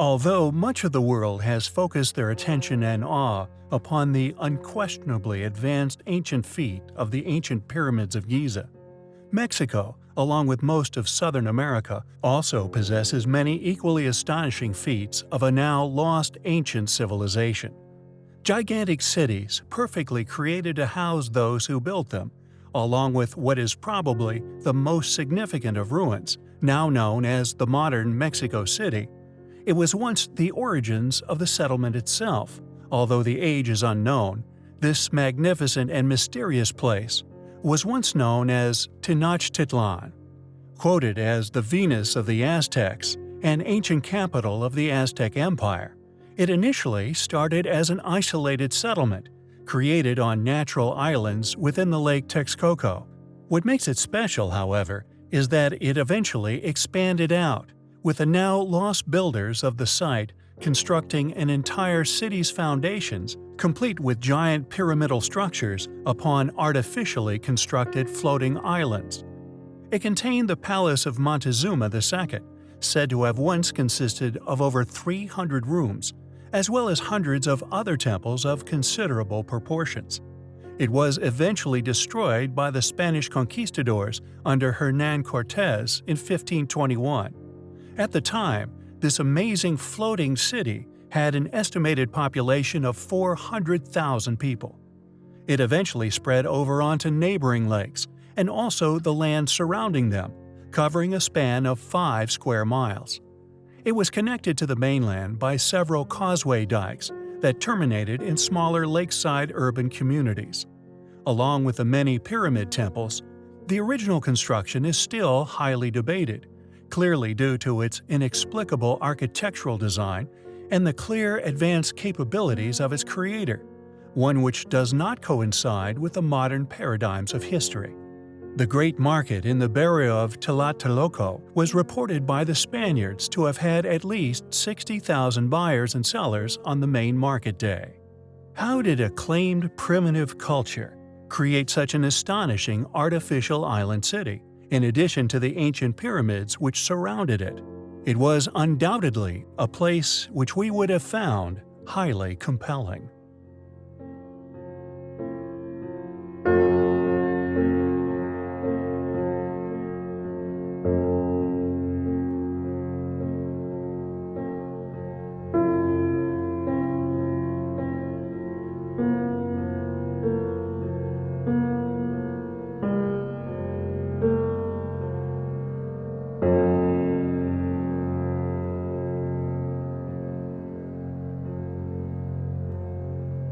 Although much of the world has focused their attention and awe upon the unquestionably advanced ancient feat of the ancient pyramids of Giza, Mexico, along with most of southern America, also possesses many equally astonishing feats of a now lost ancient civilization. Gigantic cities perfectly created to house those who built them, along with what is probably the most significant of ruins, now known as the modern Mexico City. It was once the origins of the settlement itself, although the age is unknown. This magnificent and mysterious place was once known as Tenochtitlan, quoted as the Venice of the Aztecs an ancient capital of the Aztec Empire. It initially started as an isolated settlement, created on natural islands within the Lake Texcoco. What makes it special, however, is that it eventually expanded out, with the now lost builders of the site constructing an entire city's foundations, complete with giant pyramidal structures upon artificially constructed floating islands. It contained the palace of Montezuma II, said to have once consisted of over 300 rooms, as well as hundreds of other temples of considerable proportions. It was eventually destroyed by the Spanish conquistadors under Hernan Cortes in 1521. At the time, this amazing floating city had an estimated population of 400,000 people. It eventually spread over onto neighboring lakes and also the land surrounding them, covering a span of 5 square miles. It was connected to the mainland by several causeway dikes that terminated in smaller lakeside urban communities. Along with the many pyramid temples, the original construction is still highly debated, clearly due to its inexplicable architectural design and the clear advanced capabilities of its creator, one which does not coincide with the modern paradigms of history. The great market in the barrio of Tlatelolco was reported by the Spaniards to have had at least 60,000 buyers and sellers on the main market day. How did acclaimed primitive culture create such an astonishing artificial island city? in addition to the ancient pyramids which surrounded it. It was undoubtedly a place which we would have found highly compelling.